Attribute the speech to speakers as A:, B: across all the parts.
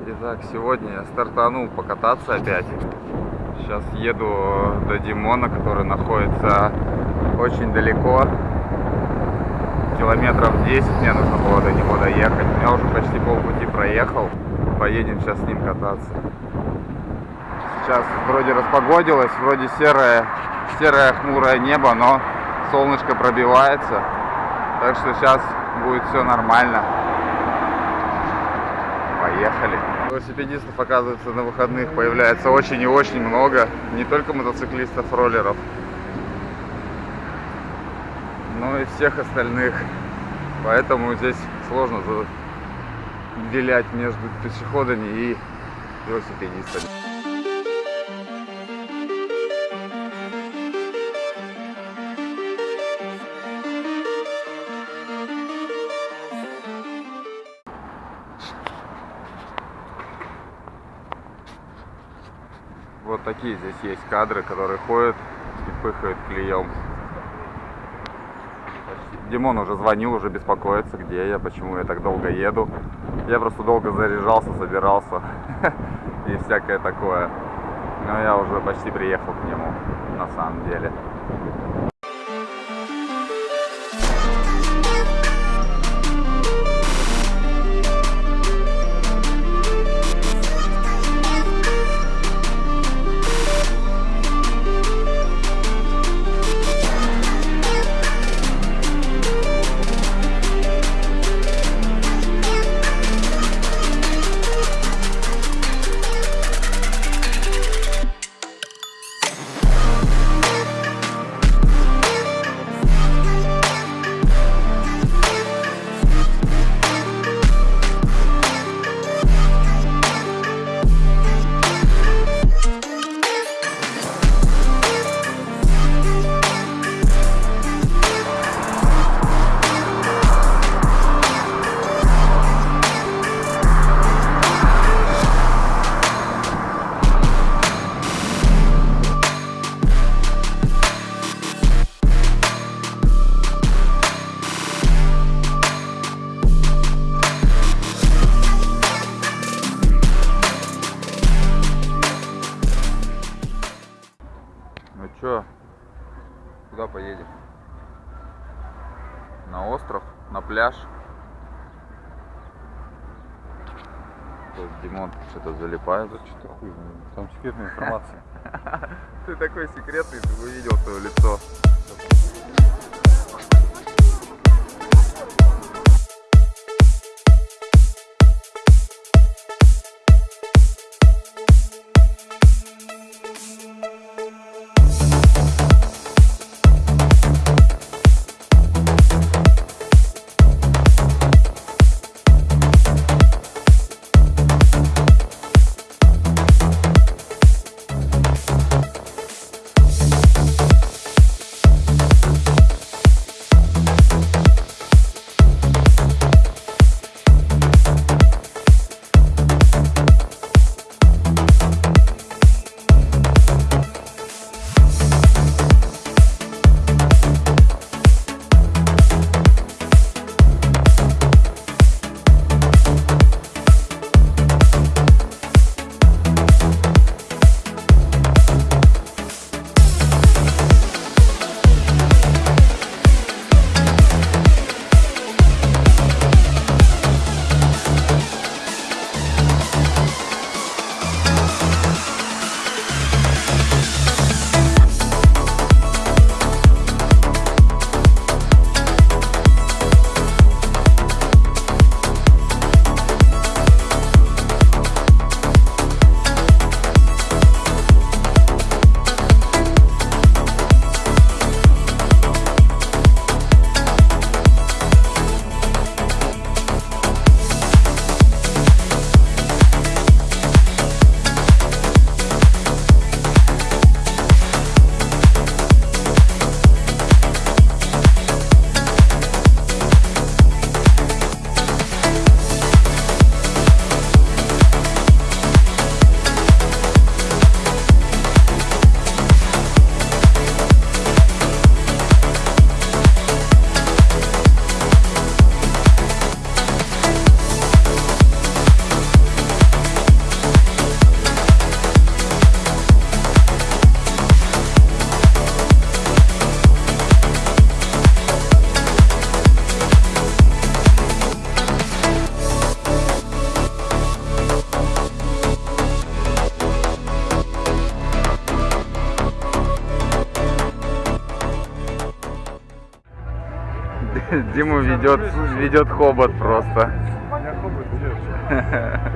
A: Итак, сегодня я стартанул покататься опять. Сейчас еду до Димона, который находится очень далеко. Километров 10 мне нужно было до него доехать. Я уже почти полпути проехал. Поедем сейчас с ним кататься. Сейчас вроде распогодилось, вроде серое, серое хмурое небо, но солнышко пробивается. Так что сейчас будет все нормально. Поехали. Велосипедистов, оказывается, на выходных появляется очень и очень много. Не только мотоциклистов, роллеров, но и всех остальных. Поэтому здесь сложно выделять между пешеходами и велосипедистами. Вот такие здесь есть кадры, которые ходят и пыхают клеем. Димон уже звонил, уже беспокоится, где я, почему я так долго еду. Я просто долго заряжался, собирался и всякое такое. Но я уже почти приехал к нему, на самом деле. Чё, куда поедем? На остров, на пляж. Тут Димон что-то залипает.
B: Что-то хуй, там секретная информация.
A: Ты такой секретный, ты бы видел свое лицо. Диму ведет, ведет хобот просто.
B: Меня хобот ведет.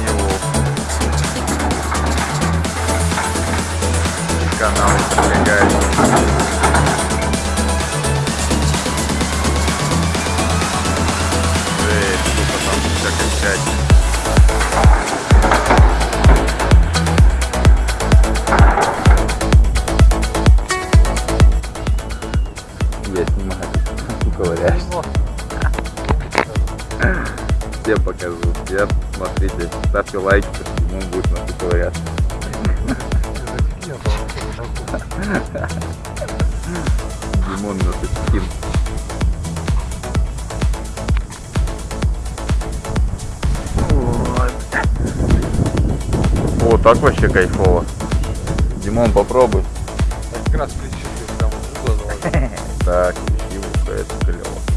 A: Неву. Канал прилегает. Эй, сука, там всякая всякая. Покажу. Всем смотрите, ставьте лайки, ему будет на ковыряться. Димон на скин. О, так вообще кайфово. Димон, попробуй.
B: Как раз плечи заложил.
A: Так, ищи это клево.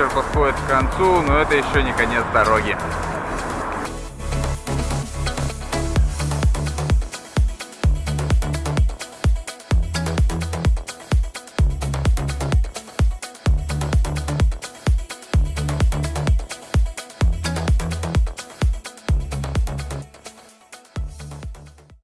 A: Вечер подходит к концу, но это еще не конец дороги.